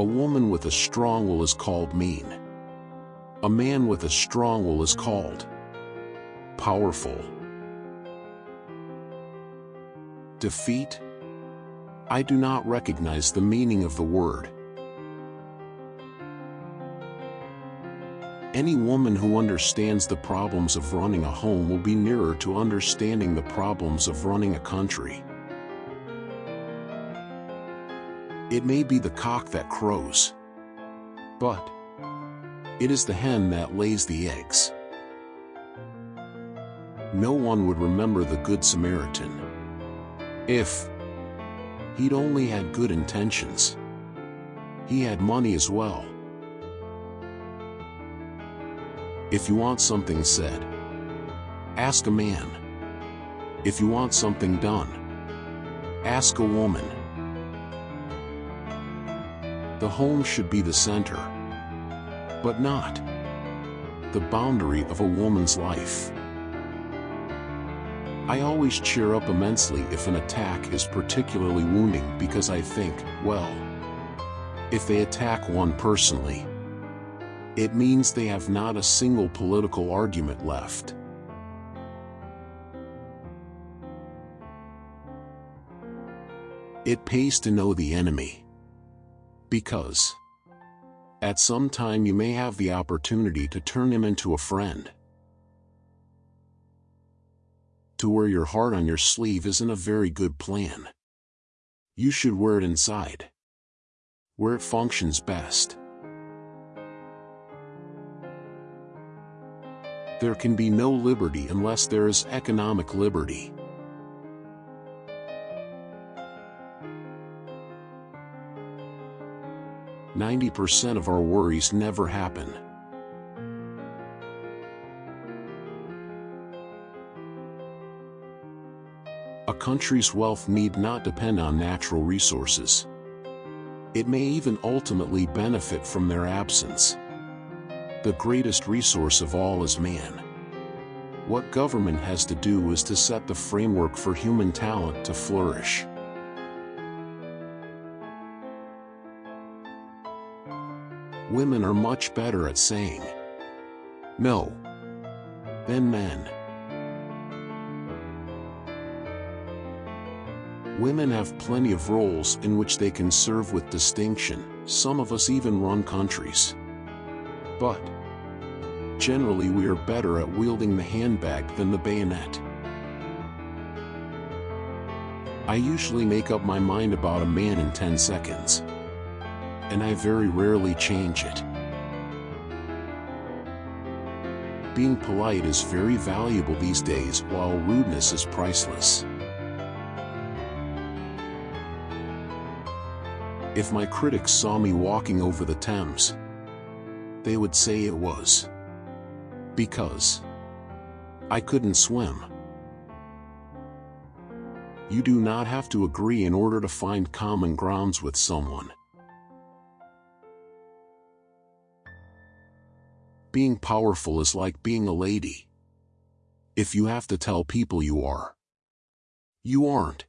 A woman with a strong will is called mean. A man with a strong will is called powerful. Defeat? I do not recognize the meaning of the word. Any woman who understands the problems of running a home will be nearer to understanding the problems of running a country. It may be the cock that crows, but it is the hen that lays the eggs. No one would remember the Good Samaritan if he'd only had good intentions. He had money as well. If you want something said, ask a man. If you want something done, ask a woman. The home should be the center, but not the boundary of a woman's life. I always cheer up immensely if an attack is particularly wounding because I think, well, if they attack one personally, it means they have not a single political argument left. It pays to know the enemy because at some time you may have the opportunity to turn him into a friend. To wear your heart on your sleeve isn't a very good plan. You should wear it inside, where it functions best. There can be no liberty unless there is economic liberty. 90% of our worries never happen. A country's wealth need not depend on natural resources. It may even ultimately benefit from their absence. The greatest resource of all is man. What government has to do is to set the framework for human talent to flourish. Women are much better at saying no than men. Women have plenty of roles in which they can serve with distinction, some of us even run countries. But, generally we are better at wielding the handbag than the bayonet. I usually make up my mind about a man in 10 seconds and I very rarely change it. Being polite is very valuable these days while rudeness is priceless. If my critics saw me walking over the Thames, they would say it was because I couldn't swim. You do not have to agree in order to find common grounds with someone. Being powerful is like being a lady. If you have to tell people you are, you aren't.